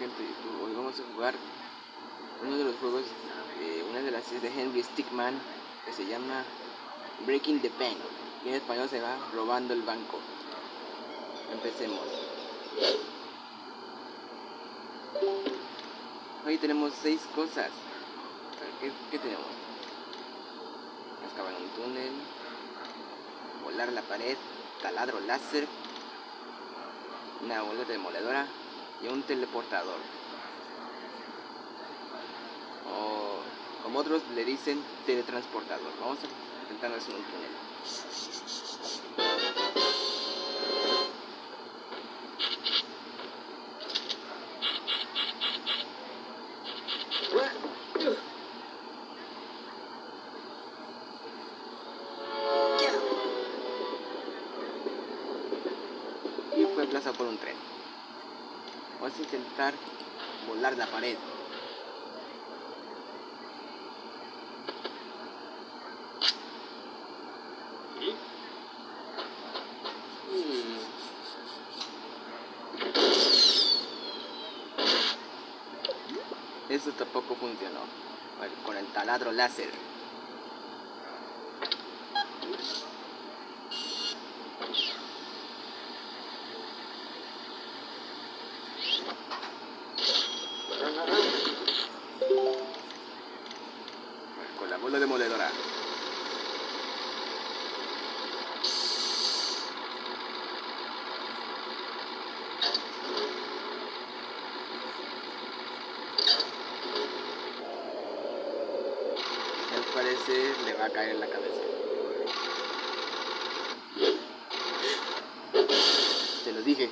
Hoy vamos a jugar uno de los juegos, de una de las series de Henry Stickman que se llama Breaking the Bank. Y en español se va Robando el Banco. Empecemos. Hoy tenemos seis cosas. ¿Qué, qué tenemos? Excavar un túnel, volar la pared, taladro láser, una boleta demoledora y un teleportador. O como otros le dicen teletransportador. Vamos a intentar hacer un túnel. Y fue aplazado por un tren. Vamos a intentar volar la pared. Mm. Eso tampoco funcionó. Bueno, con el taladro láser. Con la bola demoledora. Al parecer le va a caer la cabeza. Se lo dije.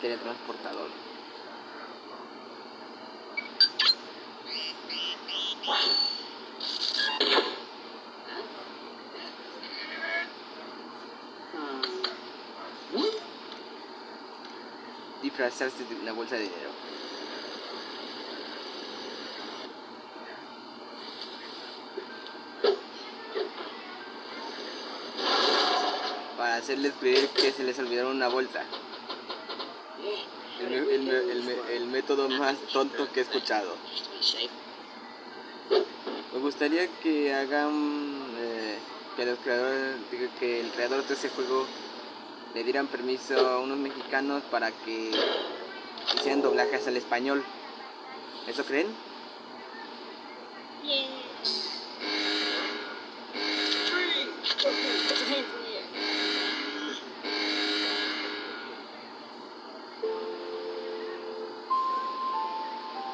El teletransportador. Disfrazarse de una bolsa de dinero. para hacerles creer que se les olvidaron una bolsa. El, el el el método más tonto que he escuchado. Me gustaría que hagan eh, que los creadores, que el creador de ese juego le dieran permiso a unos mexicanos para que hicieran doblajes al español. ¿Eso creen?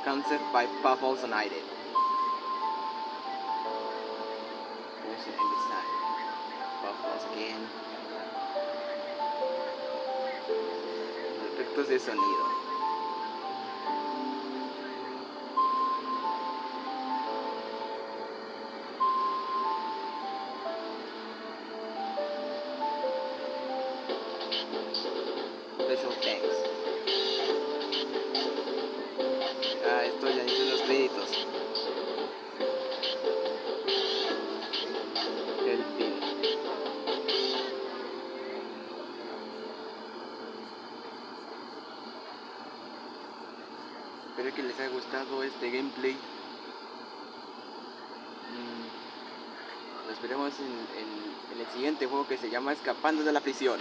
concept by Pavel Zanaide. There's an Engelstein. Buffaloes again. Los efectos de sonido. Special thanks. Espero que les haya gustado este gameplay. Mm, Nos veremos en, el siguiente juego que se llama Escapando de la prisión.